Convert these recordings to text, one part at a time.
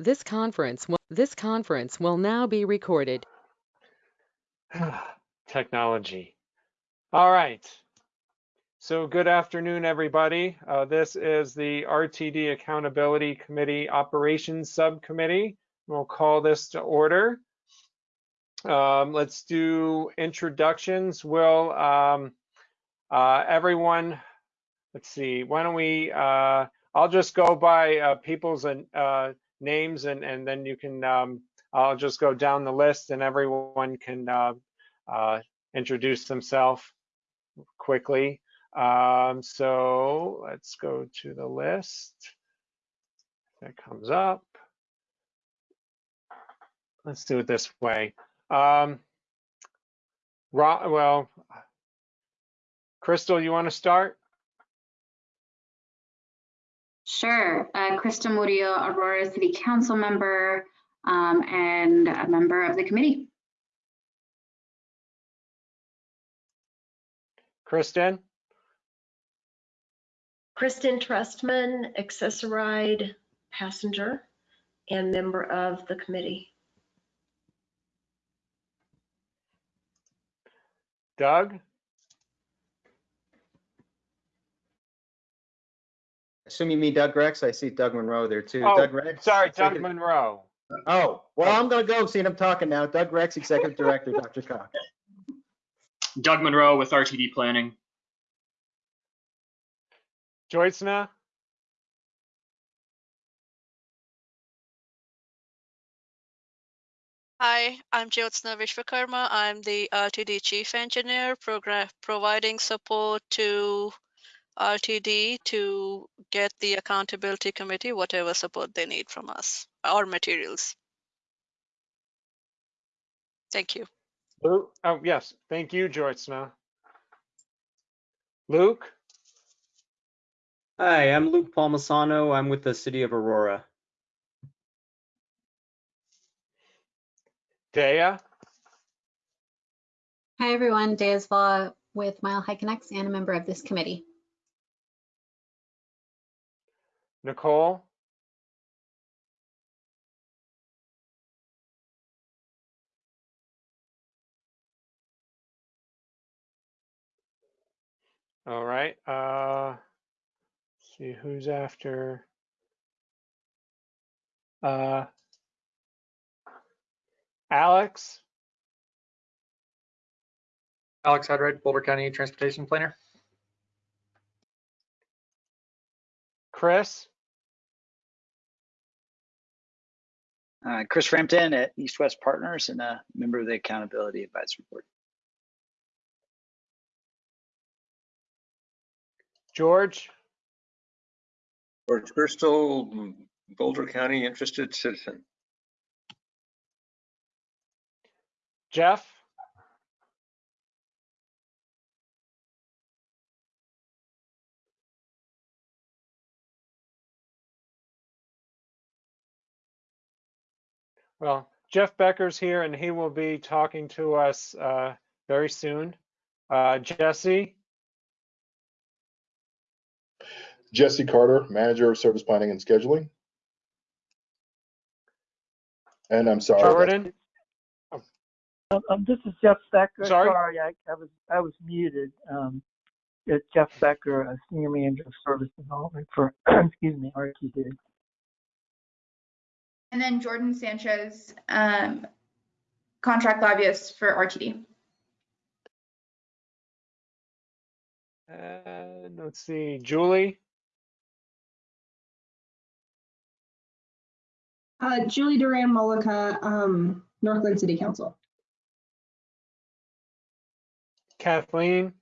This conference will, this conference will now be recorded. Technology. All right. So good afternoon, everybody. Uh, this is the RTD Accountability Committee Operations Subcommittee. We'll call this to order. Um, let's do introductions. Will um, uh, everyone, let's see, why don't we, uh, I'll just go by uh, people's uh, names and, and then you can, um, I'll just go down the list and everyone can uh, uh, introduce themselves quickly. Um, so let's go to the list. That comes up. Let's do it this way. Um, well, Crystal, you want to start? Sure. Uh, Crystal Murillo, Aurora City Council member um, and a member of the committee. Kristen? Kristen Trustman, Access-a-Ride passenger and member of the committee. Doug? Assume you mean Doug Rex. I see Doug Monroe there too. Oh, Doug Rex. Sorry, Doug Executive- Monroe. Oh, well, I'm gonna go. Seeing him talking now. Doug Rex, Executive Director, DRCOG. Doug Monroe with RTD Planning. Joycena? Hi, I'm Jyotsna Vishwakarma. I'm the RTD Chief Engineer, program providing support to RTD to get the accountability committee whatever support they need from us or materials. Thank you. Luke? Oh, yes. Thank you, Joycena. Luke? Hi, I'm Luke Palmisano. I'm with the City of Aurora. Dea? Hi, everyone. Deas Law with Mile High Connects and a member of this committee. Nicole? All right. Uh, see who's after. Uh, Alex? Alex Hyde-Wright, Boulder County Transportation Planner. Chris? Uh, Chris Frampton at East West Partners and a member of the Accountability Advisory Board. George? George Bristol, Boulder County Interested Citizen. Jeff? Well, Jeff Becker's here and he will be talking to us uh, very soon. Uh, Jesse? Jesse Carter, Manager of Service Planning and Scheduling. And I'm sorry. that's- Jordan? Um, um, this is Jeff Becker. Sorry? I, I was I was muted. Um, it's Jeff Becker, a senior manager of service development for excuse me RTD. And then Jordan Sanchez, um, contract lobbyist for RTD. And let's see, Julie? Uh, Julie Duran Mullica, um, Northglenn City Council. Kathleen?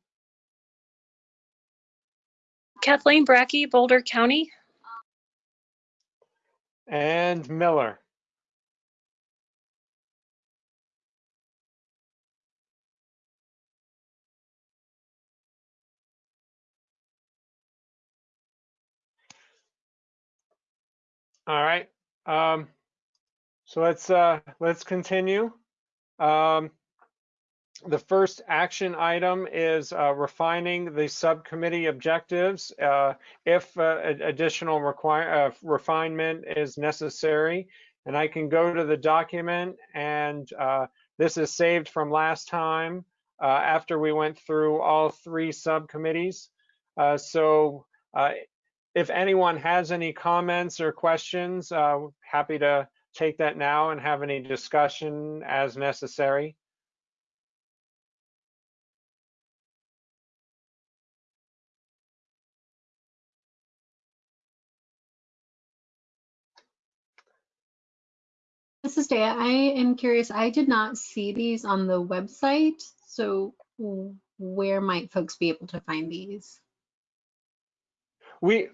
Kathleen Bracke, Boulder County. And Miller? All right. Um, so let's uh, let's continue. Um, the first action item is uh, refining the subcommittee objectives. Uh, if uh, additional require, uh, refinement is necessary, and I can go to the document and uh, this is saved from last time uh, after we went through all three subcommittees. So if anyone has any comments or questions, happy to take that now and have any discussion as necessary. This is Dea. I am curious. I did not see these on the website. So where might folks be able to find these? We,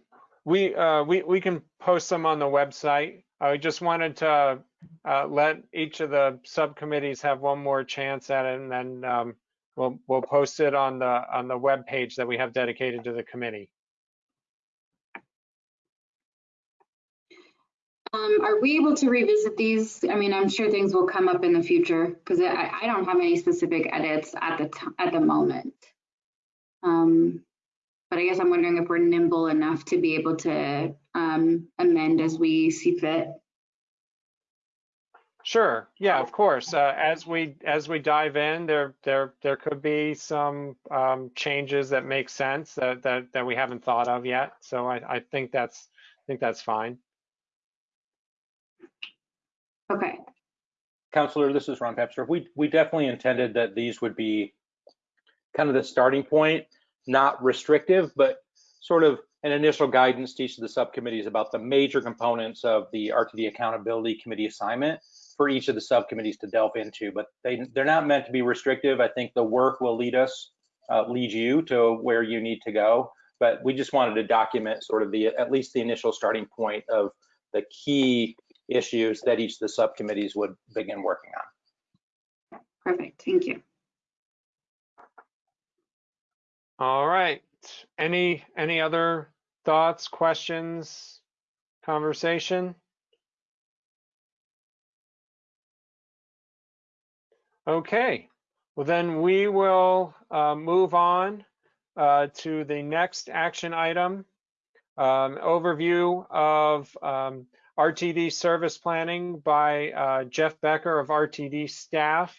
we, uh, we, we can post them on the website. I just wanted to, uh, let each of the subcommittees have one more chance at it and then, um, we'll, we'll post it on the, on the web page that we have dedicated to the committee. Um, are we able to revisit these? I mean, I'm sure things will come up in the future because I, I don't have any specific edits at the, at the moment. Um, but I guess I'm wondering if we're nimble enough to be able to, um, amend as we see fit. Sure, yeah, of course. Uh, as we, as we dive in, there, there, there could be some, um, changes that make sense that, that, that we haven't thought of yet. So I, I think that's, I think that's fine. Okay, Counselor, this is Ron Pepster. We, we definitely intended that these would be kind of the starting point, not restrictive, but sort of an initial guidance to each of the subcommittees about the major components of the RTD Accountability Committee assignment for each of the subcommittees to delve into, but they, they're not meant to be restrictive. I think the work will lead us, uh, lead you to where you need to go. But we just wanted to document sort of the, at least the initial starting point of the key issues that each of the subcommittees would begin working on. perfect. Thank you. All right. Any, any other thoughts, questions, conversation? Okay, well then we will uh, move on uh, to the next action item. Um, Overview of um, RTD service planning by uh, Jeff Becker of RTD staff.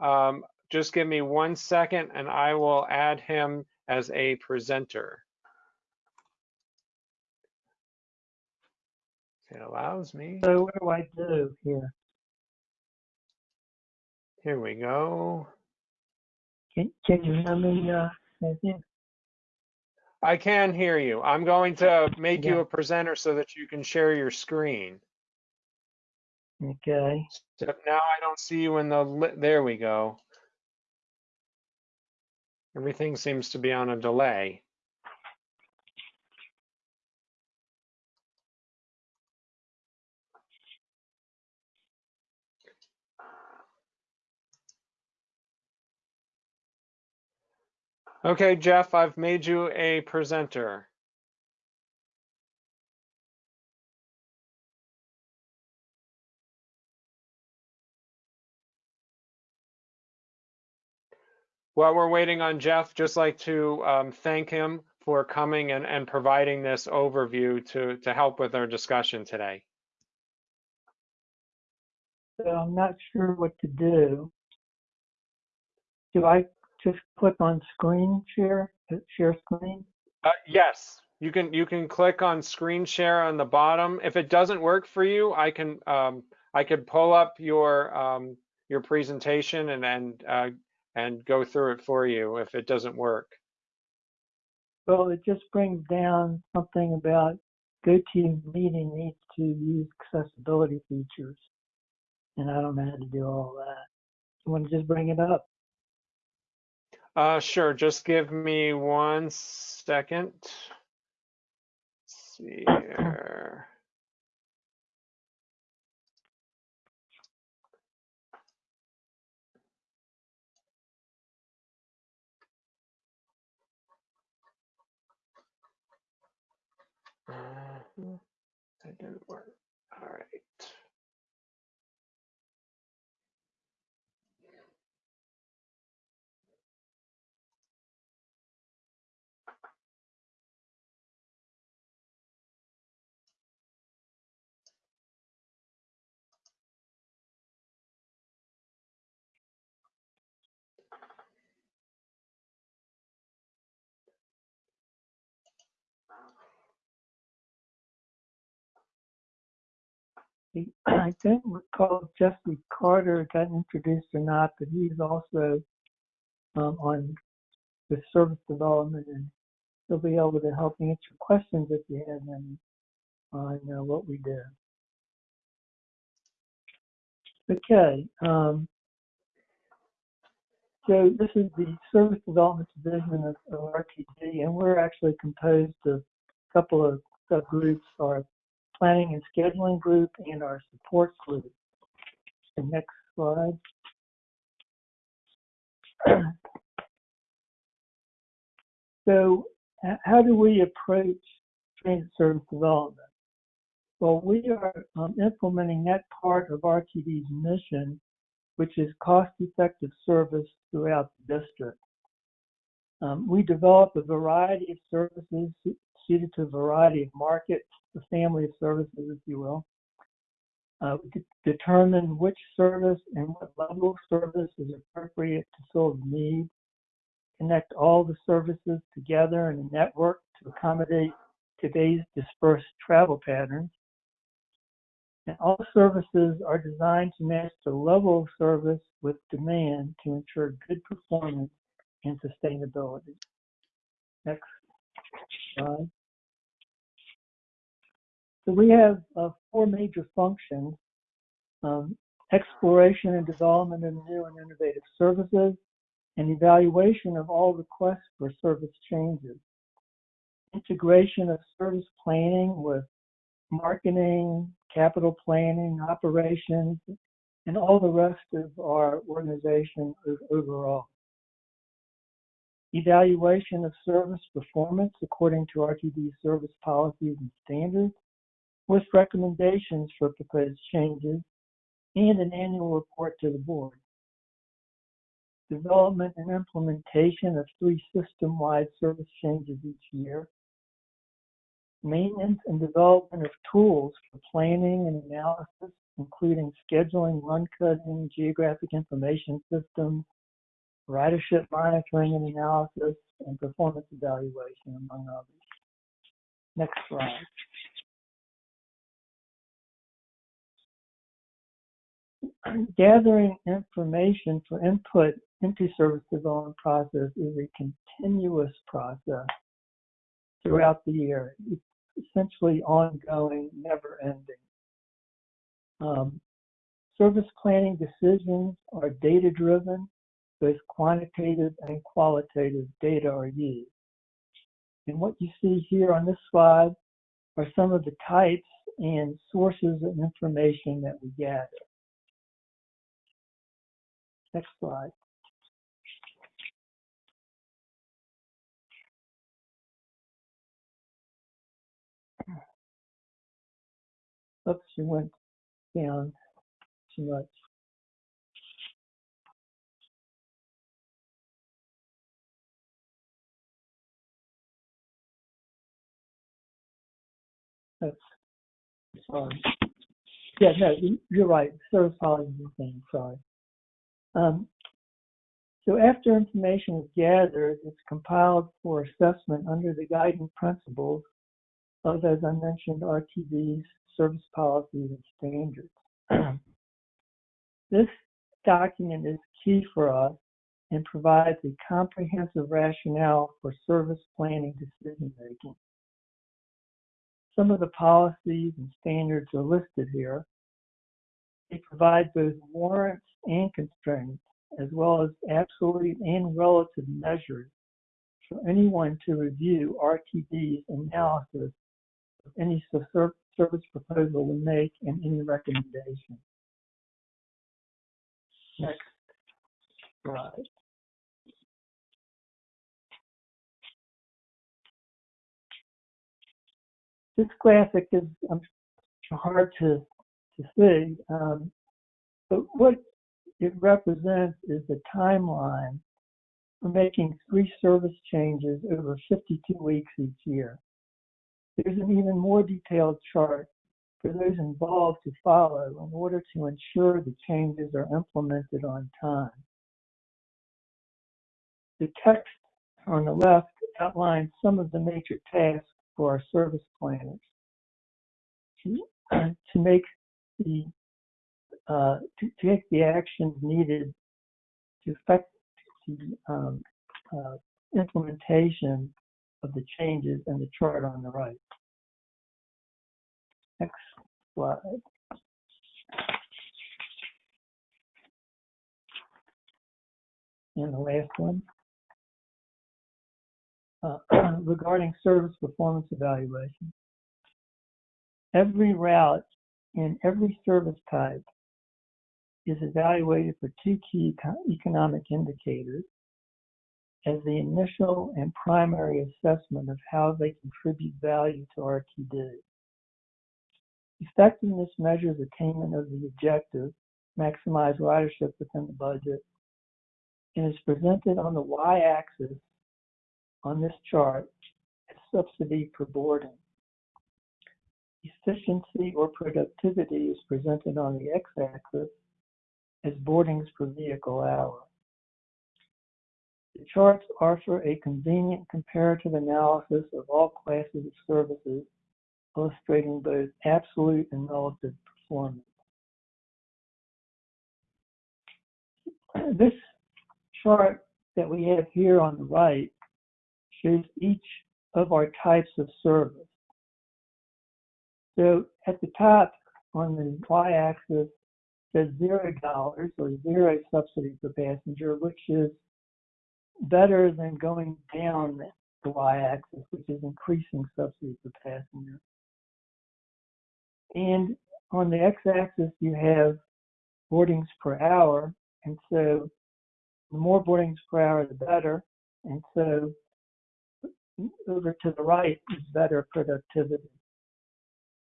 Um, Just give me one second and I will add him as a presenter. It allows me. So what do I do here? Here we go. Can, can you hear me, uh? I can hear you. I'm going to make you a presenter so that you can share your screen. Okay. So now I don't see you in the, there we go. Everything seems to be on a delay. Okay, Jeff, I've made you a presenter. While we're waiting on Jeff, just like to um, thank him for coming and, and providing this overview to, to help with our discussion today. So I'm not sure what to do. Do I just click on screen share, share screen? Uh, yes, you can you can click on screen share on the bottom. If it doesn't work for you, I can um, I could pull up your um, your presentation and and uh, and go through it for you if it doesn't work. Well, it just brings down something about GoToMeeting needs to use accessibility features. And I don't know how to do all that. You want to just bring it up? Uh, sure. Just give me one second. Let's see here. Uh, that didn't work. All right. I don't recall if Jesse Carter got introduced or not, but he's also um, on the service development and he'll be able to help answer questions if you have any on uh, what we do. Okay. Um, so this is the Service Development Division of, of RTD, and we're actually composed of a couple of subgroups, our Planning and Scheduling Group and our Support Group. The next slide. so how do we approach transit service development? Well, we are um, implementing that part of RTD's mission, which is cost-effective service throughout the district. Um, we develop a variety of services suited to a variety of markets, the family of services, if you will. Uh, determine which service and what level of service is appropriate to solve needs, connect all the services together in a network to accommodate today's dispersed travel patterns, and all services are designed to match the level of service with demand to ensure good performance and sustainability. Next slide. So we have uh, four major functions. Um, exploration and development of new and innovative services, and evaluation of all requests for service changes. Integration of service planning with marketing, capital planning, operations, and all the rest of our organization overall. Evaluation of service performance according to RTD service policies and standards with recommendations for proposed changes and an annual report to the board. Development and implementation of three system-wide service changes each year maintenance and development of tools for planning and analysis, including scheduling, run cutting, geographic information systems, ridership monitoring and analysis, and performance evaluation, among others. Next slide. Gathering information for input into service development process is a continuous process throughout the year. It's essentially ongoing, never ending. Um, service planning decisions are data driven, both quantitative and qualitative data are used. And what you see here on this slide are some of the types and sources of information that we gather. Next slide. Oops, she went down too much. That's sorry. Yeah, no, you're right. Service policy thing, sorry. Um, so after information is gathered, it's compiled for assessment under the guiding principles of, as I mentioned, RTD's service policies and standards. this document is key for us and provides a comprehensive rationale for service planning decision making. Some of the policies and standards are listed here. They provide both warrants and constraints, as well as absolute and relative measures for anyone to review RTD's analysis of any service proposal we make and any recommendation. Next slide. This graphic is um, hard to, to see, um, but what it represents is the timeline for making three service changes over 52 weeks each year. There's an even more detailed chart for those involved to follow in order to ensure the changes are implemented on time. The text on the left outlines some of the major tasks for our service planners. To, to make the uh, to take the actions needed to affect the um, uh, implementation of the changes in the chart on the right. Next slide. And the last one. Uh, regarding service performance evaluation. Every route in every service type is evaluated for two key economic indicators as the initial and primary assessment of how they contribute value to RTD. Effectiveness measures attainment of the objective, maximize ridership within the budget, and is presented on the y-axis on this chart as subsidy per boarding. Efficiency or productivity is presented on the x-axis as boardings per vehicle hour. The charts offer a convenient comparative analysis of all classes of services, illustrating both absolute and relative performance. This chart that we have here on the right shows each of our types of service. So at the top on the y-axis says zero dollars or zero subsidy per passenger, which is better than going down the y-axis, which is increasing subsidy per passenger. And on the x-axis, you have boardings per hour, and so the more boardings per hour, the better. And so over to the right is better productivity.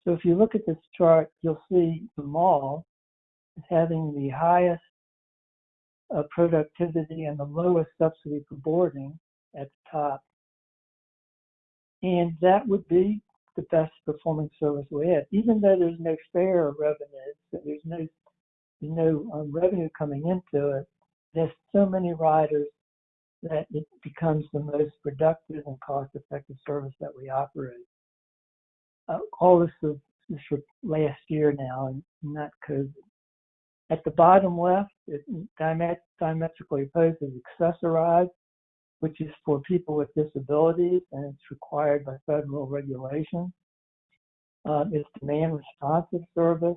So if you look at this chart, you'll see the mall is having the highest uh, productivity and the lowest subsidy for boarding at the top. And that would be the best performing service we have, even though there's no fare revenue, so there's no no um, revenue coming into it. There's so many riders that it becomes the most productive and cost-effective service that we operate. Uh, all this is, is for last year now, and not COVID. At the bottom left, it diamet- diametrically opposed is Access-a-Ride, which is for people with disabilities, and it's required by federal regulation. Uh, it's demand responsive service.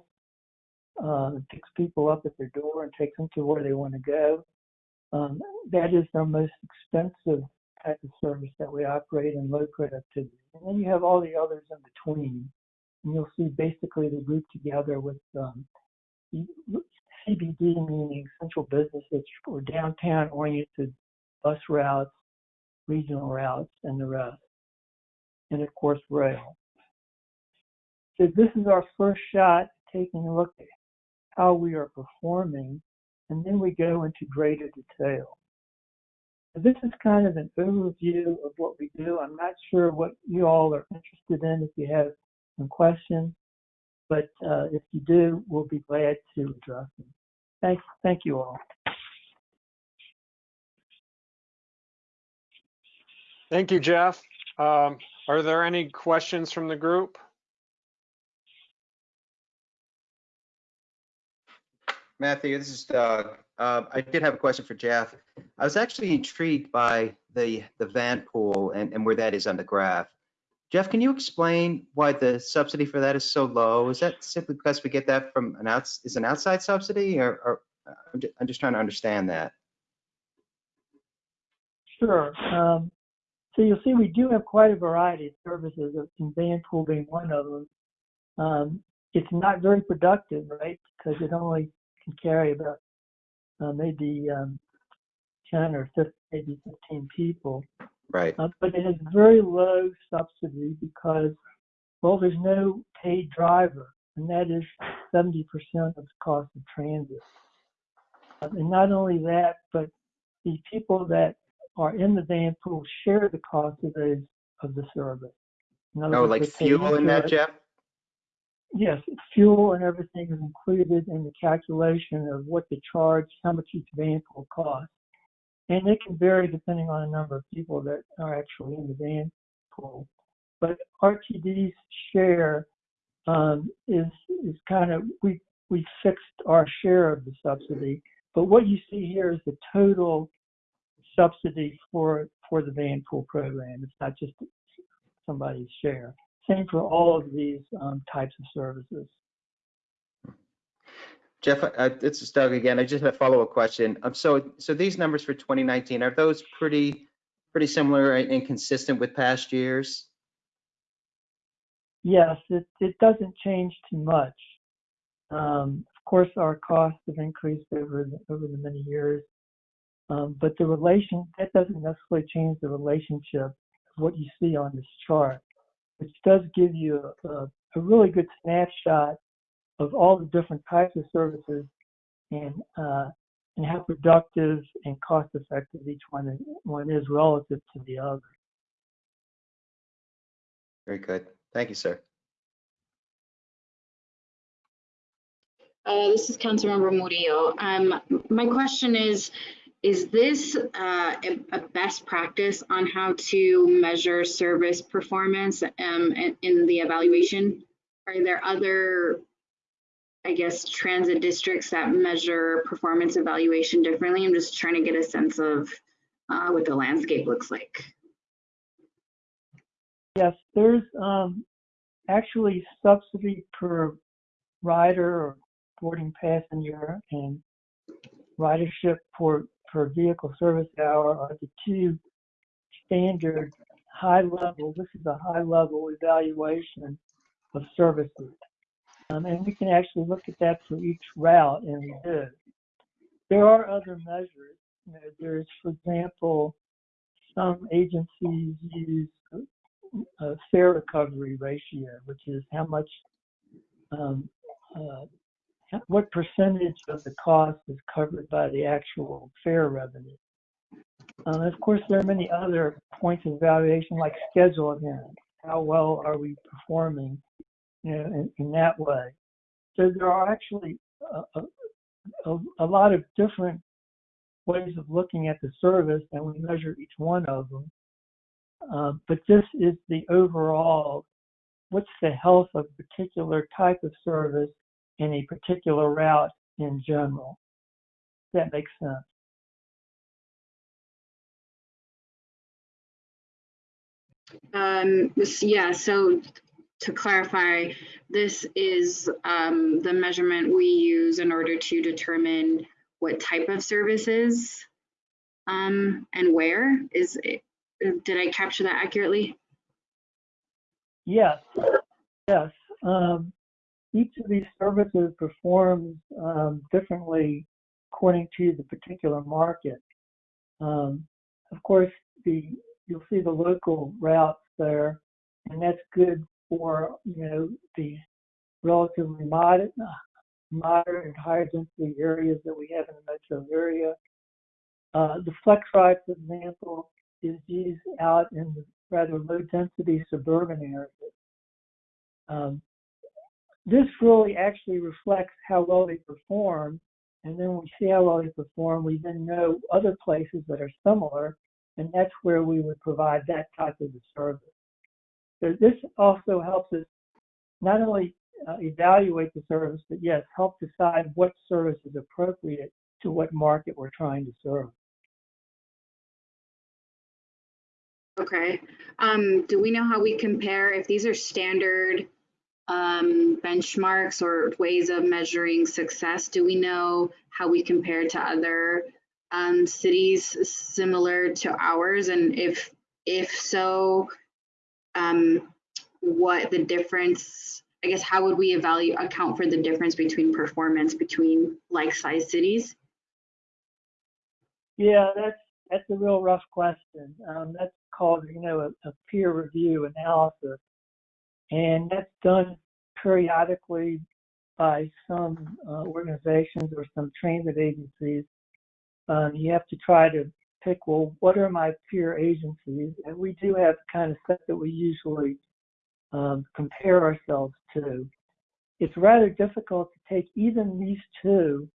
Uh, it picks people up at their door and takes them to where they want to go. Um, that is our most expensive type of service that we operate in low productivity. And then you have all the others in between. And you'll see basically they group together with um, CBD, meaning central business district or downtown oriented bus routes, regional routes, and the rest. And of course, rail. So this is our first shot taking a look at how we are performing and then we go into greater detail. This is kind of an overview of what we do. I'm not sure what you all are interested in if you have some questions, but uh, if you do, we'll be glad to address them. Thank, thank you all. Thank you, Jeff. Um, are there any questions from the group? Matthew, this is Doug. Uh, I did have a question for Jeff. I was actually intrigued by the the van pool and, and where that is on the graph. Jeff, can you explain why the subsidy for that is so low? Is that simply because we get that from an outs is an outside subsidy, or, or I'm, just, I'm just trying to understand that. Sure. Um, so you'll see we do have quite a variety of services, and van pool being one of them. Um, it's not very productive, right? Because it only can carry about uh, maybe um, 10 or 15, maybe 15 people. Right. Uh, but it has very low subsidy because, well, there's no paid driver, and that is 70% of the cost of transit. Uh, and not only that, but the people that are in the van pool share the cost of those of the service. Oh, like fuel in that. Jeff? Yes, fuel and everything is included in the calculation of what to charge, how much each van pool cost. And it can vary depending on the number of people that are actually in the van pool. But RTD's share um, is is kind of we we fixed our share of the subsidy, but what you see here is the total subsidy for for the van pool program. It's not just somebody's share. Same for all of these um, types of services. Jeff, uh, is Doug again. I just have a follow-up question. Um, so, so these numbers for 2019, are those pretty, pretty similar and consistent with past years? Yes, it, it doesn't change too much. Um, of course, our costs have increased over the, over the many years, um, but the relation that doesn't necessarily change the relationship of what you see on this chart, which does give you a, a really good snapshot of all the different types of services and uh, and how productive and cost effective each one is, one is relative to the other. Very good. Thank you, sir. Uh, this is Councilmember Murillo. Um, my question is, is this uh, a, a, best practice on how to measure service performance um, in, in the evaluation? Are there other I guess, transit districts that measure performance evaluation differently. I'm just trying to get a sense of uh, what the landscape looks like. Yes, there's um, actually subsidy per rider or boarding passenger and ridership for per vehicle service hour are the two standard high level, this is a high level evaluation of services. Um, and we can actually look at that for each route, and we. There are other measures. You know, there's, for example, some agencies use a fare recovery ratio, which is how much, um, uh, what percentage of the cost is covered by the actual fare revenue. Um, of course, there are many other points of evaluation, like schedule events. How well are we performing you know, in, in that way. So there are actually a, a, a, lot of different ways of looking at the service, and we measure each one of them. Uh, but this is the overall, what's the health of a particular type of service in a particular route in general. That makes sense. Um, yeah, so to clarify, this is um, the measurement we use in order to determine what type of services um, and where. Is it, did I capture that accurately? Yes, yes. Um, each of these services performs um, differently according to the particular market. Um, of course, the you'll see the local routes there, and that's good for you know the relatively moderate, moderate and higher density areas that we have in the metro area. Uh, the flex ride, for example, is used out in the rather low density suburban areas. Um, this really actually reflects how well they perform. And then we see how well they perform, we then know other places that are similar, and that's where we would provide that type of service. This also helps us not only uh, evaluate the service, but yes, help decide what service is appropriate to what market we're trying to serve. Okay. Um, do we know how we compare if these are standard um, benchmarks or ways of measuring success? Do we know how we compare to other um, cities similar to ours? And if if so, um, what the difference, I guess, how would we evaluate, account for the difference between performance between like-sized cities? Yeah, that's that's a real rough question. Um, that's called, you know, a, a, peer review analysis, and that's done periodically by some uh, organizations or some transit agencies. Um, you have to try to pick, well, what are my peer agencies? And we do have kind of stuff that we usually um, compare ourselves to. It's rather difficult to take even these two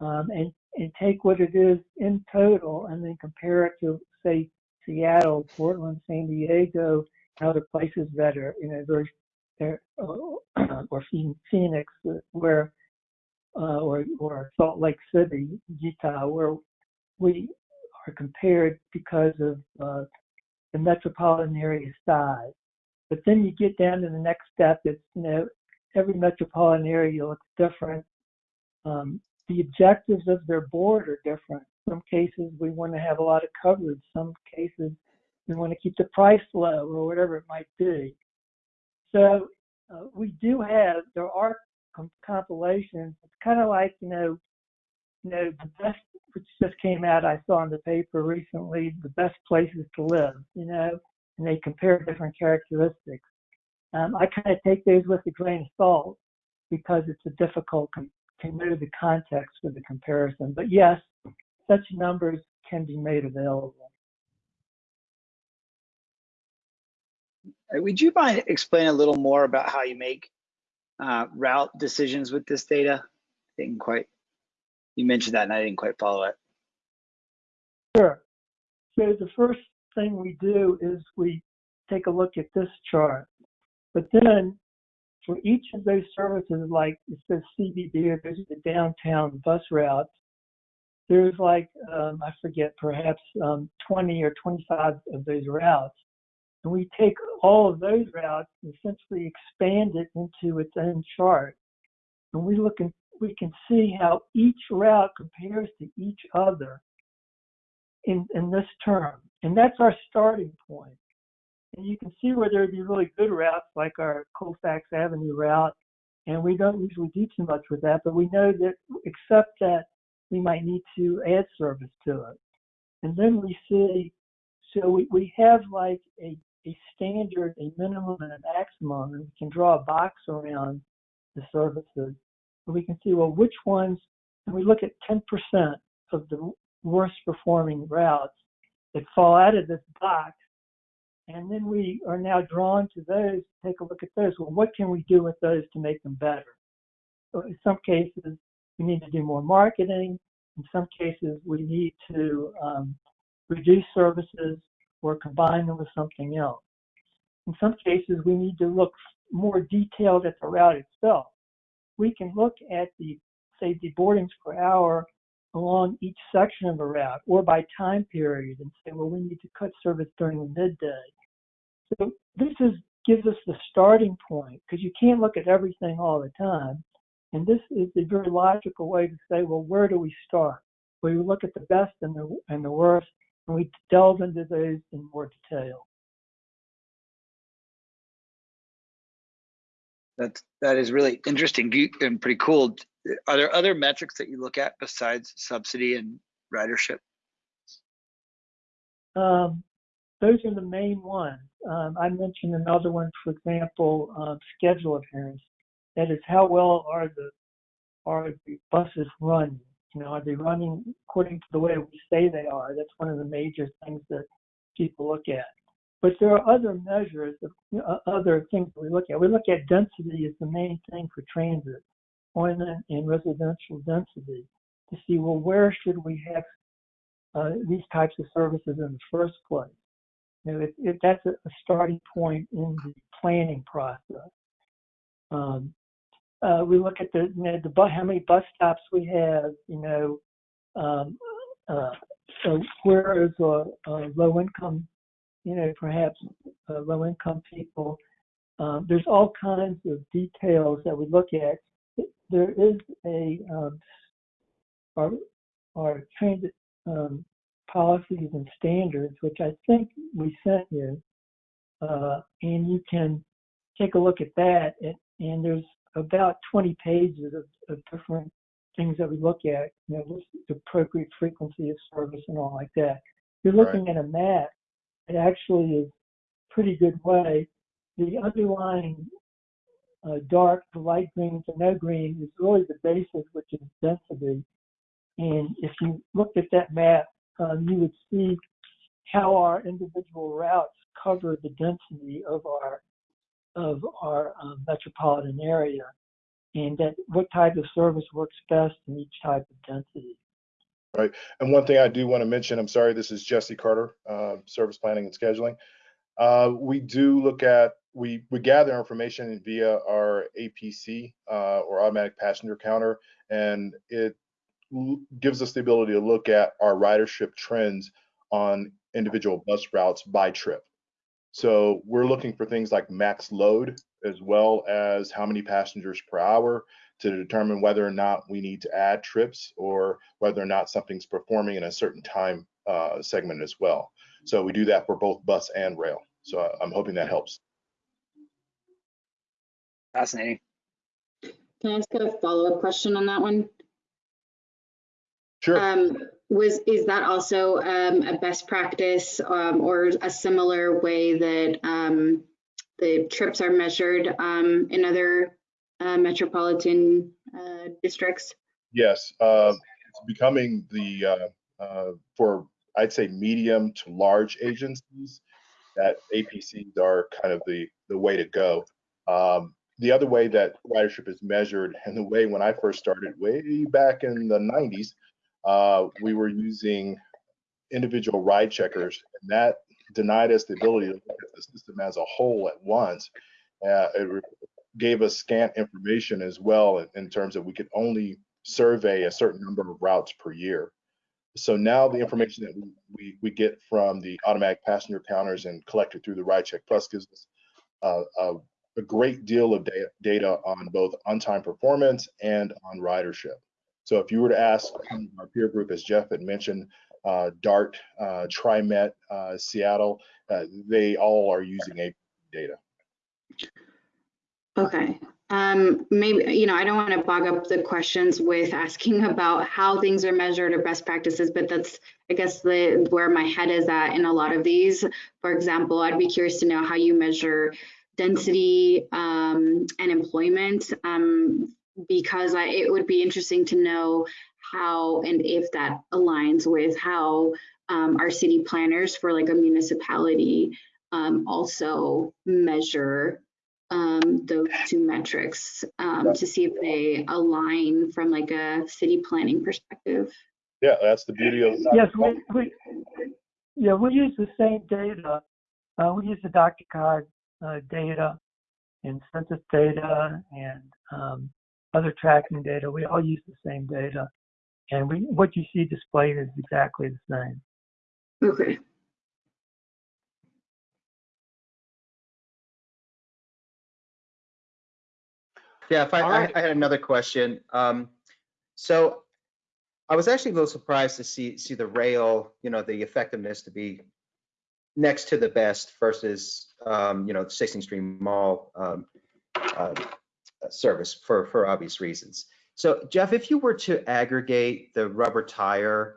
um, and, and take what it is in total and then compare it to, say, Seattle, Portland, San Diego, other places that are in a very uh, or Phoenix, uh, where uh, or or Salt Lake City, Utah, where we are compared because of uh, the metropolitan area size. But then you get down to the next step. It's you know every metropolitan area looks different. Um, the objectives of their board are different. Some cases we want to have a lot of coverage. Some cases we want to keep the price low or whatever it might be. So uh, we do have there are com- compilations. It's kind of like you know, you know the best which just came out. I saw in the paper recently the best places to live. You know, and they compare different characteristics. Um, I kind of take those with a grain of salt because it's a difficult com- to know the context for the comparison. But yes, such numbers can be made available. Would you mind explaining a little more about how you make uh, route decisions with this data? I didn't quite, you mentioned that and I didn't quite follow it. Sure. So the first thing we do is we take a look at this chart. But then for each of those services, like it says CBD or there's the downtown bus routes, there's like, um, I forget, perhaps um, 20 or 25 of those routes. And we take all of those routes and essentially expand it into its own chart. And we look and we can see how each route compares to each other in, in this term. And that's our starting point. And you can see where there'd be really good routes like our Colfax Avenue route. And we don't usually do too much with that, but we know that except that we might need to add service to it. And then we see, so we, we have like a, a standard, a minimum and a maximum, and we can draw a box around the services. We can see, well, which ones, and we look at 10% of the worst performing routes that fall out of this box. And then we are now drawn to those, take a look at those. Well, what can we do with those to make them better? So in some cases, we need to do more marketing. In some cases, we need to um, reduce services or combine them with something else. In some cases, we need to look more detailed at the route itself. We can look at the, say, the boardings per hour along each section of a route or by time period and say, well, we need to cut service during the midday. So this is gives us the starting point because you can't look at everything all the time. And this is a very logical way to say, well, where do we start? We look at the best and the and the worst, and we delve into those in more detail. That that is really interesting and pretty cool. Are there other metrics that you look at besides subsidy and ridership? Um, those are the main ones. Um, I mentioned another one, for example, um, schedule adherence. That is, how well are the are the buses running? You know, are they running according to the way we say they are? That's one of the major things that people look at. But there are other measures, of, uh, other things we look at. We look at density as the main thing for transit, employment and residential density, to see well where should we have uh, these types of services in the first place. You know, it, it, that's a, a starting point in the planning process. Um, uh, we look at the, you know, the how many bus stops we have. You know, um, uh, so where is a, uh, low income, you know, perhaps uh, low income people. Um, there's all kinds of details that we look at. There is a um, our, our transit um, policies and standards, which I think we sent you, uh, and you can take a look at that. And, and there's about 20 pages of, of different things that we look at, you know, what's the appropriate frequency of service and all like that. You're looking at a map. It actually is a pretty good way. The underlying uh, dark to light green to no green is really the basis, which is density. And if you looked at that map, um, you would see how our individual routes cover the density of our of our um, metropolitan area, and that what type of service works best in each type of density. Right. And one thing I do want to mention, I'm sorry, this is Jesse Carter, uh, Service Planning and Scheduling. Uh, we do look at we we gather information via our APC uh, or automatic passenger counter, and it gives us the ability to look at our ridership trends on individual bus routes by trip. So we're looking for things like max load as well as how many passengers per hour to determine whether or not we need to add trips or whether or not something's performing in a certain time uh, segment as well. So we do that for both bus and rail. So I- I'm hoping that helps. Fascinating. Can I ask a follow-up question on that one? Sure. Um, was, is that also, um, a best practice, um, or a similar way that, um, the trips are measured, um, in other, uh, metropolitan, uh, districts? Yes, uh, it's becoming the, uh, uh, for, I'd say, medium to large agencies, that APCs are kind of the, the way to go. Um, the other way that ridership is measured, and the way when I first started way back in the 90s, uh, we were using individual ride checkers, and that denied us the ability to look at the system as a whole at once. Uh, it gave us scant information as well in, in terms of we could only survey a certain number of routes per year. So now the information that we, we, get from the automatic passenger counters and collected through the Ride Check Plus gives us uh, a, a great deal of data, data on both on-time performance and on ridership. So if you were to ask our peer group, as Jeff had mentioned, uh, DART, uh, TriMet, uh, Seattle, uh, they all are using AP data. Okay, um, maybe, you know, I don't want to bog up the questions with asking about how things are measured or best practices, but that's, I guess, the, where my head is at in a lot of these. For example, I'd be curious to know how you measure density, um, and employment, um, because I, it would be interesting to know how and if that aligns with how, um, our city planners for like a municipality, um, also measure um, those two metrics um, to see if they align from like a city planning perspective. Yeah, that's the beauty of. Yes, we, we, yeah, we use the same data. Uh, we use the DRCOG uh, data and census data and um, other tracking data. We all use the same data. And we, what you see displayed is exactly the same. Okay. Yeah, if I, All I. I had another question. Um, so I was actually a little surprised to see, see the rail, you know, the effectiveness to be next to the best versus, um, you know, the 16th Street Mall, um, uh, service for, for obvious reasons. So Jeff, if you were to aggregate the rubber tire,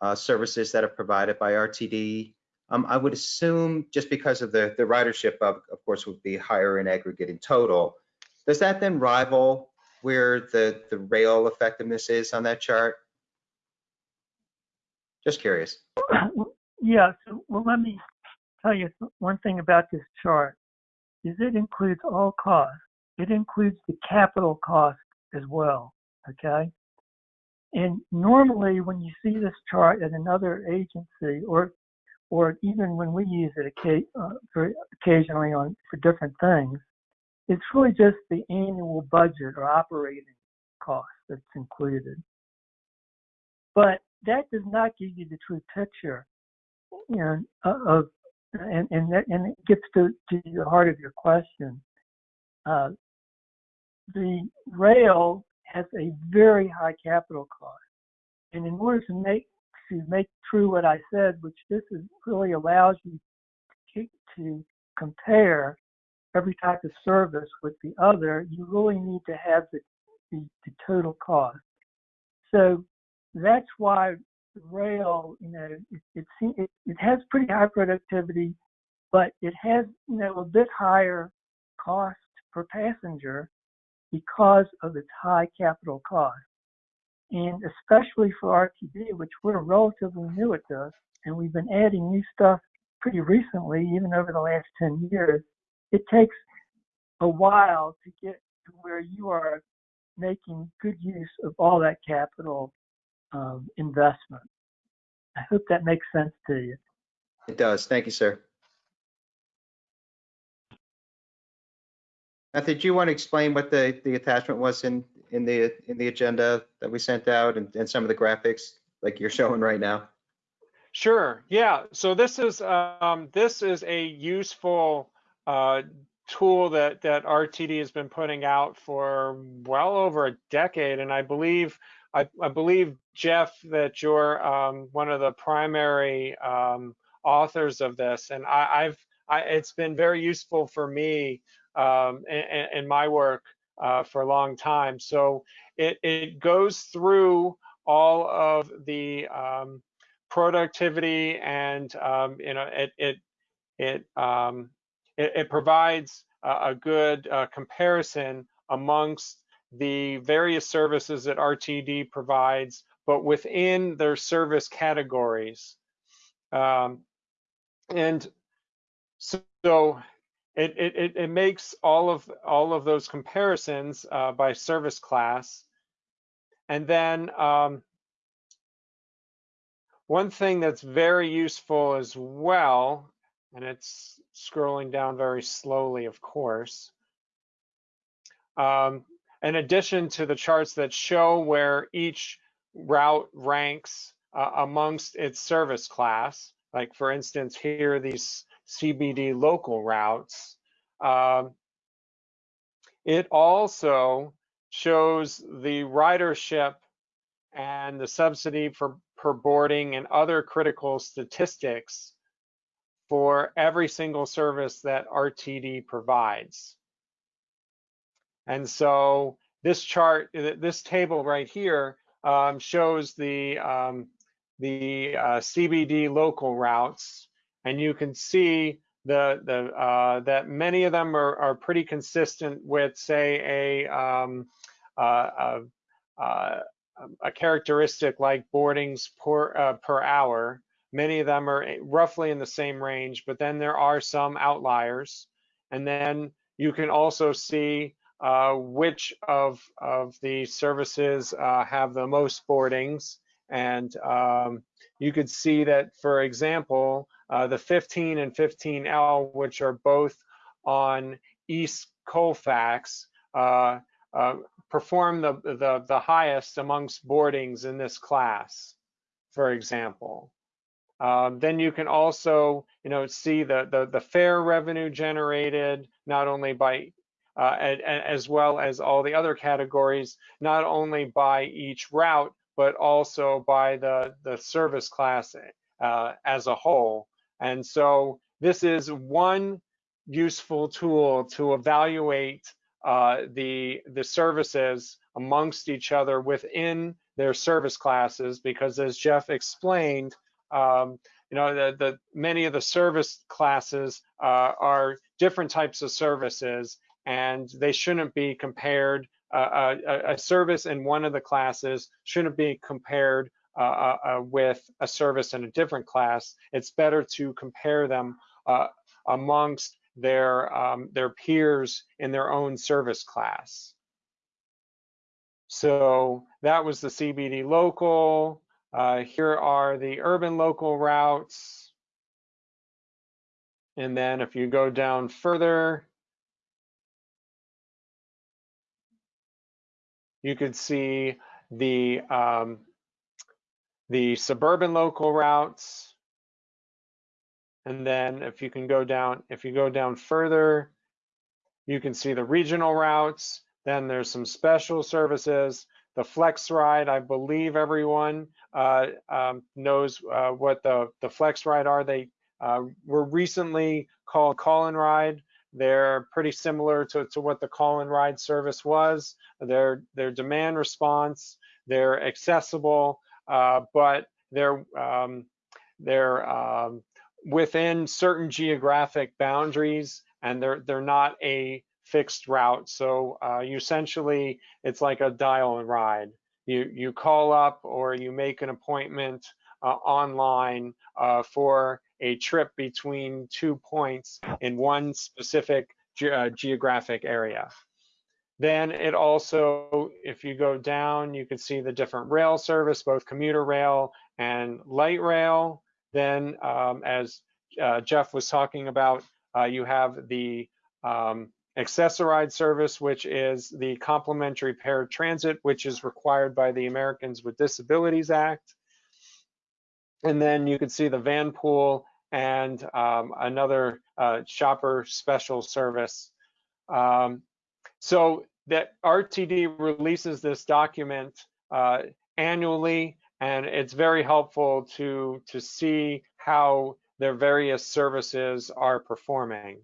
uh, services that are provided by RTD, um, I would assume just because of the, the ridership of, of course, would be higher in aggregate in total. Does that then rival where the, the rail effectiveness is on that chart? Just curious. Yeah, so well, let me tell you one thing about this chart is it includes all costs. It includes the capital cost as well, okay? And normally when you see this chart at another agency or or even when we use it uh, occasionally on for different things, it's really just the annual budget or operating cost that's included. But that does not give you the true picture, know, of and and that, and it gets to, to the heart of your question. Uh, the rail has a very high capital cost, and in order to make to make true what I said, which this is really allows you to, to compare every type of service with the other, you really need to have the, the, the total cost. So that's why rail, you know, it, it, it, it has pretty high productivity, but it has, you know, a bit higher cost per passenger because of its high capital cost. And especially for RTD, which we're relatively new at this, and we've been adding new stuff pretty recently, even over the last 10 years, it takes a while to get to where you are making good use of all that capital um, investment. I hope that makes sense to you. It does. Thank you, sir. Matthew, do you want to explain what the, the attachment was in, in the, in the agenda that we sent out and, and some of the graphics like you're showing right now? Sure. Yeah. So this is um, this is a useful uh, tool that that RTD has been putting out for well over a decade, and I believe I, I believe Jeff that you're um, one of the primary um, authors of this, and I, I've I, it's been very useful for me um, in, in, my work uh, for a long time. So it it goes through all of the um, productivity and um, you know it it it um, it, it, provides a, a good uh, comparison amongst the various services that RTD provides, but within their service categories. Um, and so it, it, it makes all of all of those comparisons uh, by service class. And then um, one thing that's very useful as well, and it's scrolling down very slowly, of course, um, in addition to the charts that show where each route ranks uh, amongst its service class, like for instance, here these CBD local routes, um, it also shows the ridership and the subsidy for per boarding and other critical statistics for every single service that RTD provides. And so this chart, this table right here um, shows the, um, the uh, CBD local routes, and you can see the, the, uh, that many of them are, are pretty consistent with, say, a, um, uh, uh um, a characteristic like boardings per, uh, per hour. Many of them are roughly in the same range, but then there are some outliers. And then you can also see uh, which of, of the services uh, have the most boardings. And um, you could see that, for example, uh, the 15 and 15L, which are both on East Colfax, uh, uh, perform the, the, the highest amongst boardings in this class, for example. Um, then you can also, you know, see the, the, the fare revenue generated, not only by, uh, and, and as well as all the other categories, not only by each route, but also by the, the service class uh, as a whole. And so this is one useful tool to evaluate uh, the the services amongst each other within their service classes because as Jeff explained, um, you know, the, the many of the service classes uh, are different types of services and they shouldn't be compared. Uh, a, a, service in one of the classes shouldn't be compared uh, uh, uh with a service in a different class. It's better to compare them amongst their, um, their peers in their own service class. So that was the CBD local. Uh, here are the urban local routes. And then if you go down further, you could see the um, the suburban local routes and then if you can go down, if you go down further, you can see the regional routes. Then there's some special services. The Flex Ride, I believe everyone uh, um, knows uh, what the, the Flex Ride are. They uh, were recently called Call and Ride. They're pretty similar to, to what the Call and Ride service was. They're, they're demand response, they're accessible, uh, but they're, um, they're um, within certain geographic boundaries and they're they're not a fixed route. So uh, you essentially, it's like a dial and ride. You you call up or you make an appointment uh, online uh, for a trip between two points in one specific ge uh, geographic area. Then it also, if you go down, you can see the different rail service, both commuter rail and light rail. Then um, as uh, Jeff was talking about, uh, you have the um, Access-a-Ride service, which is the complementary paratransit, which is required by the Americans with Disabilities Act. And then you can see the van pool and um, another uh, shopper special service. Um, so that RTD releases this document uh, annually, and it's very helpful to, to see how their various services are performing.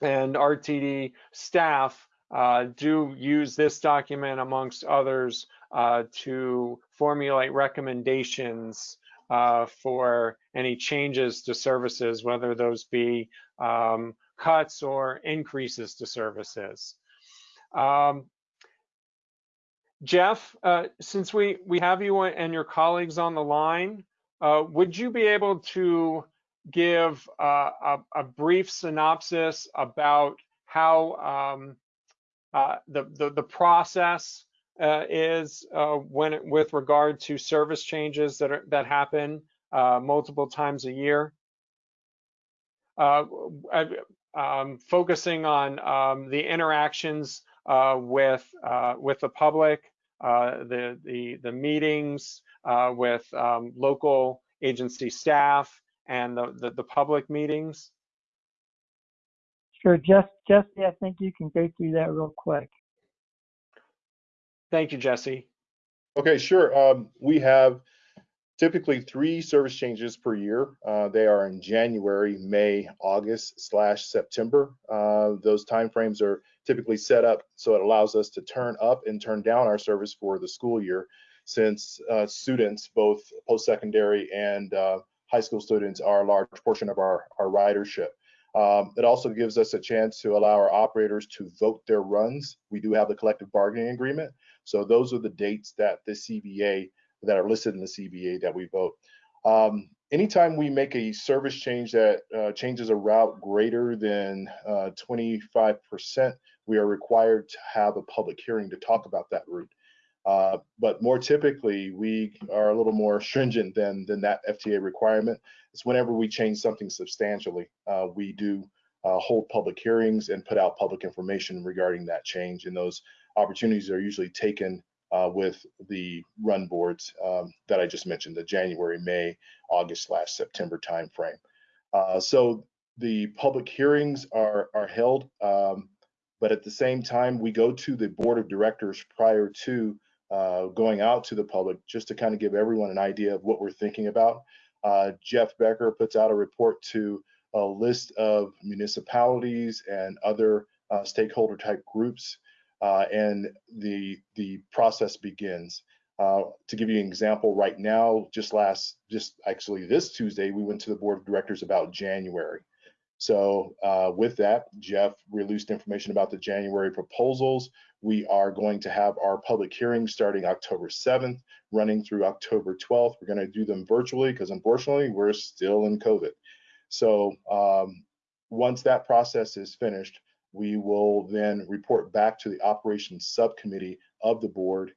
And RTD staff uh, do use this document amongst others uh, to formulate recommendations uh, for any changes to services, whether those be um, cuts or increases to services. Um, Jeff, uh, since we, we have you and your colleagues on the line, uh, would you be able to give uh, a, a, brief synopsis about how um, uh, the, the, the process uh, is uh, when it, with regard to service changes that are, that happen multiple times a year? Um, focusing on um, the interactions uh, with uh, with the public, uh, the the the meetings with um, local agency staff, and the, the, the public meetings. Sure, just Jesse, I think you can go through that real quick. Thank you, Jesse. Okay, sure. Um, we have typically three service changes per year. Uh, they are in January, May, August slash September. Uh, those timeframes are typically set up so it allows us to turn up and turn down our service for the school year since uh, students, both post-secondary and uh, high school students are a large portion of our, our ridership. Um, it also gives us a chance to allow our operators to vote their runs. We do have the collective bargaining agreement. So those are the dates that the CBA that are listed in the CBA that we vote. Um, anytime we make a service change that uh, changes a route greater than 25%, uh, we are required to have a public hearing to talk about that route. Uh, but more typically, we are a little more stringent than, than that FTA requirement. It's whenever we change something substantially, uh, we do uh, hold public hearings and put out public information regarding that change. And those opportunities are usually taken uh, with the run boards um, that I just mentioned, the January, May, August slash September timeframe. Uh, so the public hearings are, are held, um, but at the same time, we go to the board of directors prior to uh, going out to the public just to kind of give everyone an idea of what we're thinking about. Uh, Jeff Becker puts out a report to a list of municipalities and other uh, stakeholder type groups uh, and the the process begins. Uh, to give you an example, right now, just last, just actually this Tuesday, we went to the board of directors about January. So uh, with that, Jeff released information about the January proposals. We are going to have our public hearings starting October 7th, running through October 12th. We're going to do them virtually because unfortunately we're still in COVID. So um, once that process is finished, we will then report back to the operations subcommittee of the board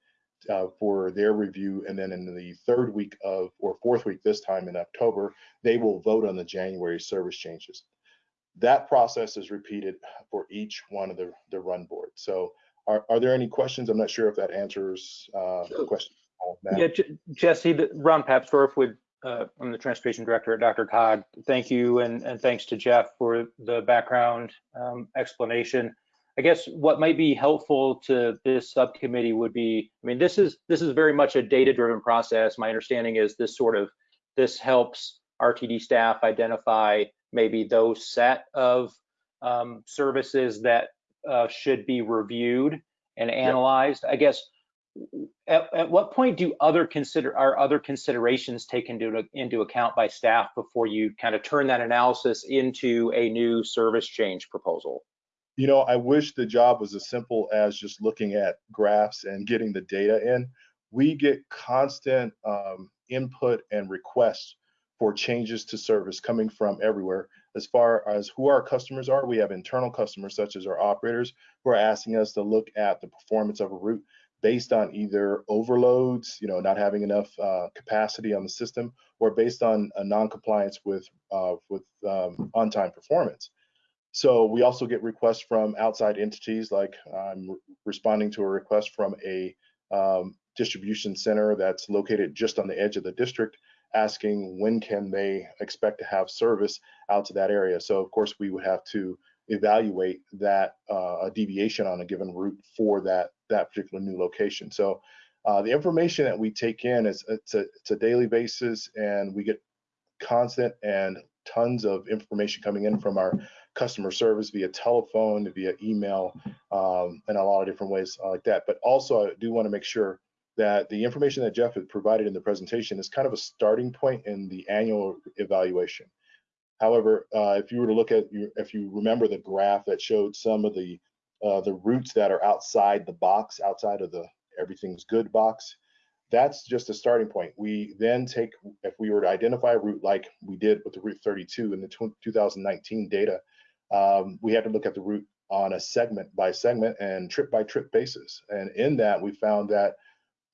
uh, for their review. And then in the third week of, or fourth week this time in October, they will vote on the January service changes. That process is repeated for each one of the, the run boards. So are, are there any questions? I'm not sure if that answers uh, the question. Yeah, Jesse, Ron Papsdorf would uh, I'm the transportation director at DRCOG. Thank you, and, and thanks to Jeff for the background um, explanation. I guess what might be helpful to this subcommittee would be, I mean, this is this is very much a data-driven process. My understanding is this sort of this helps RTD staff identify maybe those set of um, services that uh, should be reviewed and analyzed. Yep. I guess at, at what point do other consider are other considerations taken into, into account by staff before you kind of turn that analysis into a new service change proposal? You know, I wish the job was as simple as just looking at graphs and getting the data in. We get constant um, input and requests for changes to service coming from everywhere. As far as who our customers are, we have internal customers such as our operators who are asking us to look at the performance of a route based on either overloads, you know, not having enough uh, capacity on the system, or based on a non-compliance with uh, with um, on-time performance. so we also get requests from outside entities, like I'm responding to a request from a um, distribution center that's located just on the edge of the district, asking when can they expect to have service out to that area. So of course we would have to evaluate that uh, deviation on a given route for that that particular new location. So uh, the information that we take in is it's a, it's a daily basis and we get constant and tons of information coming in from our customer service via telephone, via email, um, and a lot of different ways like that. But also I do want to make sure that the information that Jeff had provided in the presentation is kind of a starting point in the annual evaluation. However, uh, if you were to look at, your, if you remember the graph that showed some of the uh, the routes that are outside the box, outside of the everything's good box, that's just a starting point. We then take, if we were to identify a route like we did with the Route 32 in the 2019 data, um, we had to look at the route on a segment by segment and trip by trip basis. And in that, we found that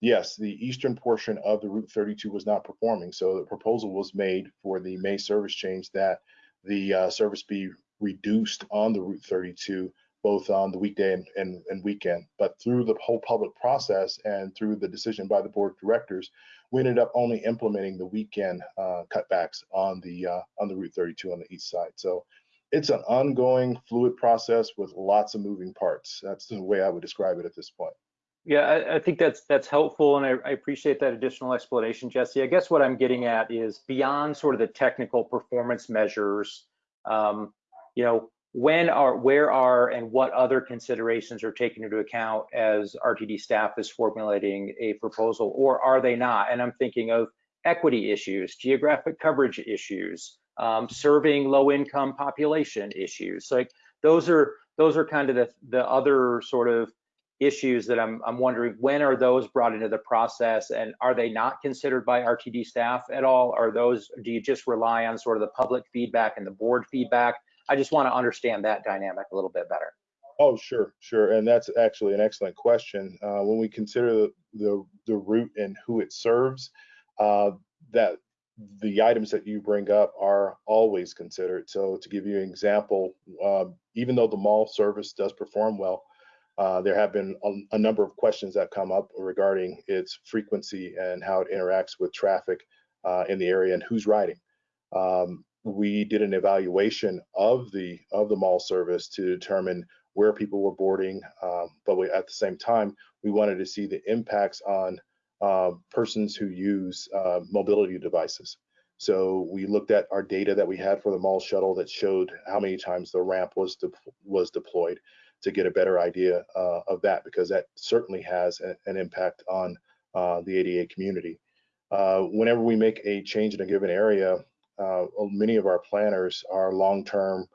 yes, the eastern portion of the Route 32 was not performing. So the proposal was made for the May service change that the uh, service be reduced on the Route 32 both on the weekday and, and, and, weekend. But through the whole public process and through the decision by the board of directors, we ended up only implementing the weekend uh, cutbacks on the uh, on the Route 32 on the east side. So it's an ongoing fluid process with lots of moving parts. That's the way I would describe it at this point. Yeah, I, I think that's that's helpful, and I, I, appreciate that additional explanation, Jesse. I guess what I'm getting at is beyond sort of the technical performance measures. Um, you know, when are, where are, and what other considerations are taken into account as RTD staff is formulating a proposal, or are they not? And I'm thinking of equity issues, geographic coverage issues, um, serving low-income population issues. Like those are those are kind of the the other sort of issues that I'm I'm wondering when are those brought into the process, and are they not considered by RTD staff at all? Are those do you just rely on sort of the public feedback and the board feedback? I just want to understand that dynamic a little bit better. Oh, sure, sure, and that's actually an excellent question. Uh, when we consider the, the, the route and who it serves, uh, that the items that you bring up are always considered. So to give you an example, um, even though the mall service does perform well, uh, there have been a, a, number of questions that come up regarding its frequency and how it interacts with traffic uh, in the area and who's riding. Um, we did an evaluation of the of the mall service to determine where people were boarding, um, but we, at the same time, we wanted to see the impacts on uh, persons who use uh, mobility devices. So we looked at our data that we had for the mall shuttle that showed how many times the ramp was de was deployed to get a better idea uh, of that because that certainly has a, an impact on uh, the ADA community. Uh, whenever we make a change in a given area, uh, many of our planners are long-term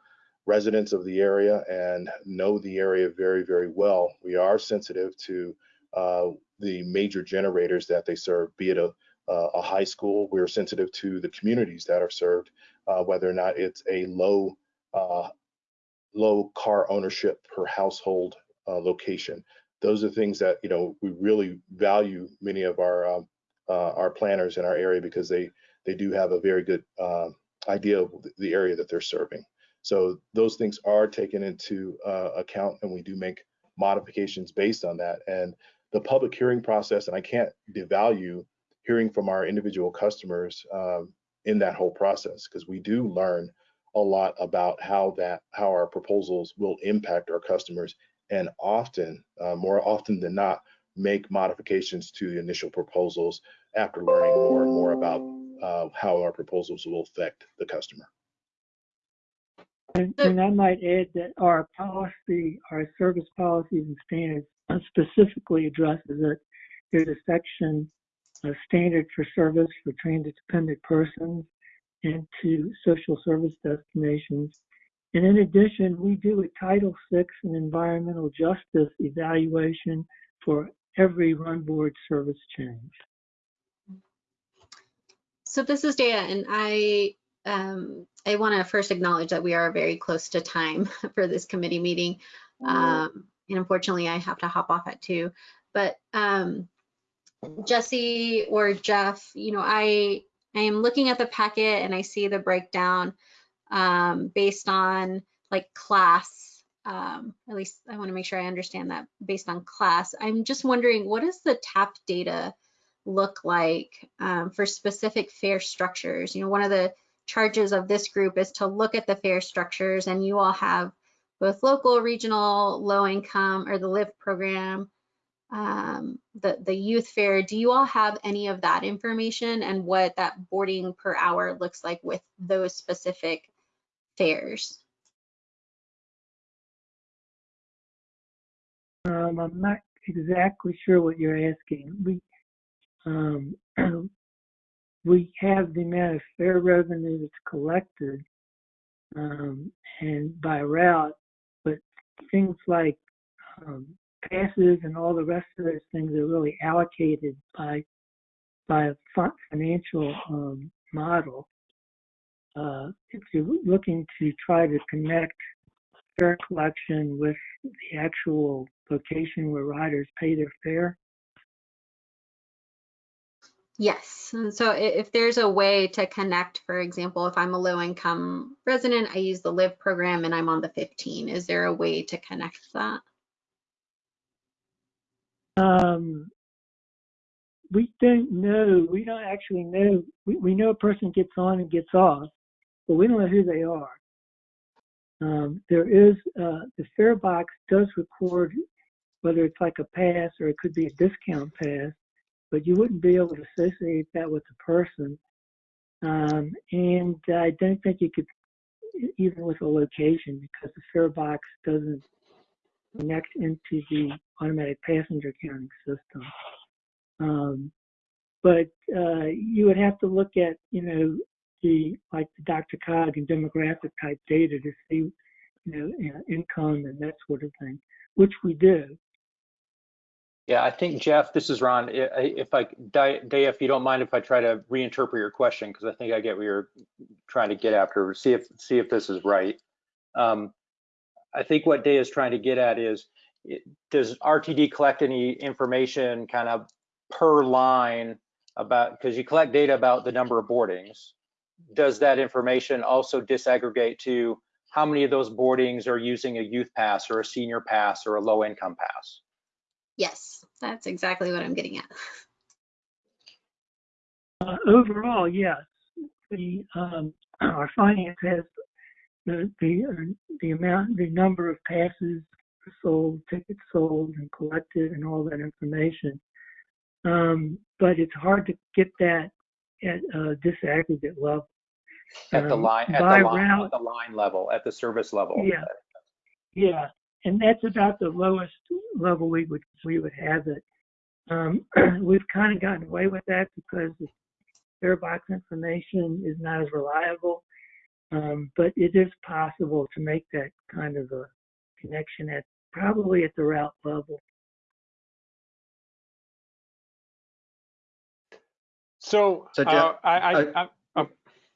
residents of the area and know the area very, very well. We are sensitive to uh, the major generators that they serve, be it a, a high school. We're sensitive to the communities that are served, uh, whether or not it's a low uh, low car ownership per household uh, location. Those are things that you know we really value many of our um, uh, our planners in our area because they they do have a very good uh, idea of the area that they're serving. So those things are taken into uh, account and we do make modifications based on that. And the public hearing process, and I can't devalue hearing from our individual customers um, in that whole process because we do learn a lot about how that how our proposals will impact our customers and often uh, more often than not make modifications to the initial proposals after learning more and more about uh, how our proposals will affect the customer. And, and I might add that our policy, our service policies and standards specifically addresses it. There's a section, a standard for service for transit dependent persons and to social service destinations. And in addition, we do a Title VI and environmental justice evaluation for every run board service change. So this is Daya, and I um, I want to first acknowledge that we are very close to time for this committee meeting. Um, and unfortunately, I have to hop off at two. But um, Jesse or Jeff, you know, I I am looking at the packet and I see the breakdown um, based on like class, um, at least I want to make sure I understand that based on class. I'm just wondering, what does the TAP data look like um, for specific fare structures? You know, one of the charges of this group is to look at the fare structures and you all have both local, regional, low income, or the LIVE program, um, the, the youth fare. Do you all have any of that information and what that boarding per hour looks like with those specific fares? Um, I'm not exactly sure what you're asking. We, um, we have the amount of fare revenue that's collected, um, and by route, but things like, um, passes and all the rest of those things are really allocated by, by a fi- financial, um, model. Uh, if you're looking to try to connect fare collection with the actual location where riders pay their fare, Yes, and so if there's a way to connect, for example, if I'm a low income resident, I use the LIVE program and I'm on the 15, is there a way to connect that? Um, we don't know. We don't actually know. We, we know a person gets on and gets off, but we don't know who they are. Um, there is uh, the fare box does record whether it's like a pass or it could be a discount pass, but you wouldn't be able to associate that with the person. Um, and I don't think you could even with a location because the fare box doesn't connect into the automatic passenger counting system. Um, but uh, you would have to look at, you know, the like the DRCOG and demographic type data to see, you know, income and that sort of thing, which we do. Yeah, I think Jeff, this is Ron. If I, Day, if you don't mind, if I try to reinterpret your question, because I think I get what you're trying to get after. See if see if this is right. Um, I think what Day is trying to get at is, it- does RTD collect any information kind of per line about because you collect data about the number of boardings? Does that information also disaggregate to how many of those boardings are using a youth pass or a senior pass or a low income pass? Yes, that's exactly what I'm getting at. Uh, overall, yes, the um, our finance has the the uh, the amount, the number of passes sold, tickets sold, and collected, and all that information. Um, but it's hard to get that at a disaggregate level. At the Um, line, at the line, route- at the line level, at the service level. Yeah. Yeah, and that's about the lowest level we would we would have it. Um, we've kind of gotten away with that because the fare box information is not as reliable. Um, but it is possible to make that kind of a connection at probably at the route level. So, So, uh, Jeff, I, I, uh, I,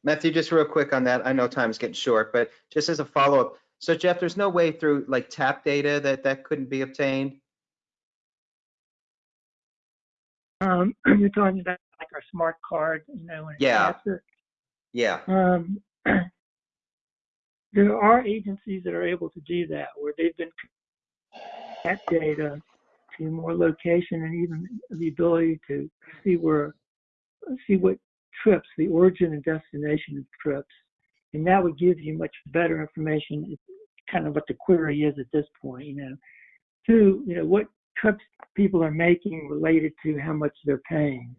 Matthew, just real quick on that. I know time's getting short, but just as a follow-up. So Jeff, there's no way through like tap data that that couldn't be obtained? Um, you're talking about like our smart card, you know, when Yeah. Yeah. Um, there are agencies that are able to do that, where they've been that data to more location and even the ability to see where, see what trips, the origin and destination of trips, and that would give you much better information. Kind of what the query is at this point, you know. To you know what trips people are making related to how much they're paying.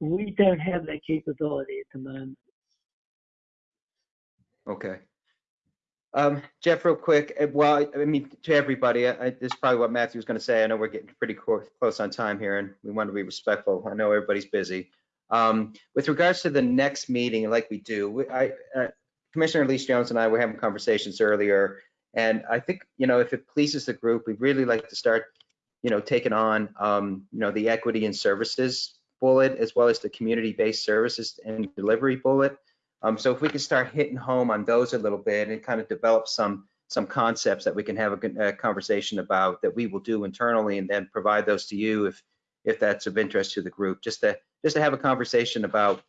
We don't have that capability at the moment. Okay. Um, Jeff, real quick, uh, well, I mean, to everybody, I, this is probably what Matthew was going to say. I know we're getting pretty close on time here and we want to be respectful. I know everybody's busy. Um, with regards to the next meeting, like we do, we- I, uh, Commissioner Elise Jones and I were having conversations earlier. And I think, you know, if it pleases the group, we'd really like to start, you know, taking on, um, you know, the equity and services bullet as well as the community-based services and delivery bullet. Um, so if we can start hitting home on those a little bit and kind of develop some some concepts that we can have a, uh conversation about that we will do internally and then provide those to you if if that's of interest to the group, just to just to have a conversation about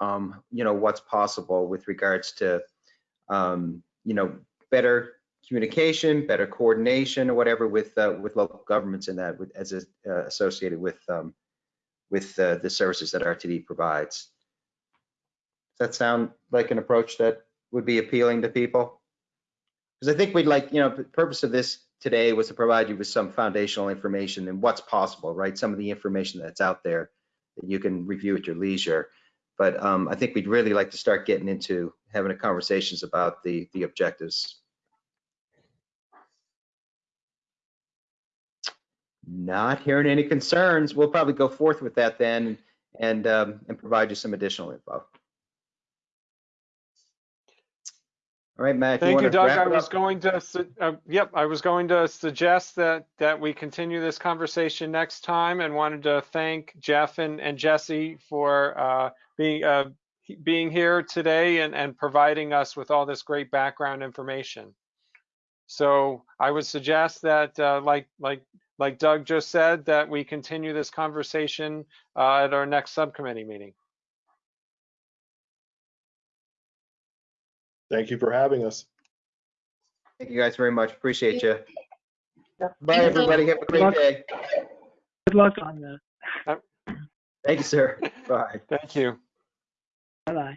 um, you know what's possible with regards to um, you know better communication, better coordination or whatever with, uh, with local governments in that, with, as a- uh, associated with, um, with uh, the services that RTD provides. That sound like an approach that would be appealing to people? Because I think we'd like, you know, the purpose of this today was to provide you with some foundational information and what's possible, right? Some of the information that's out there that you can review at your leisure. But um, I think we'd really like to start getting into having a conversations about the, the objectives. Not hearing any concerns. We'll probably go forth with that then and, um, and provide you some additional info. All right, Matt. Thank you, wanna Doug. I was going to, uh, yep, I was going to suggest that, that we continue this conversation next time and wanted to thank Jeff and, and Jesse for uh, being, uh, being here today and, and providing us with all this great background information. So I would suggest that, uh, like, like, like Doug just said, that we continue this conversation uh, at our next subcommittee meeting. Thank you for having us. Thank you guys very much. Appreciate you. Bye, everybody. Have a great day. Good luck on that. Thank you, sir. Bye. Thank you. Bye-bye.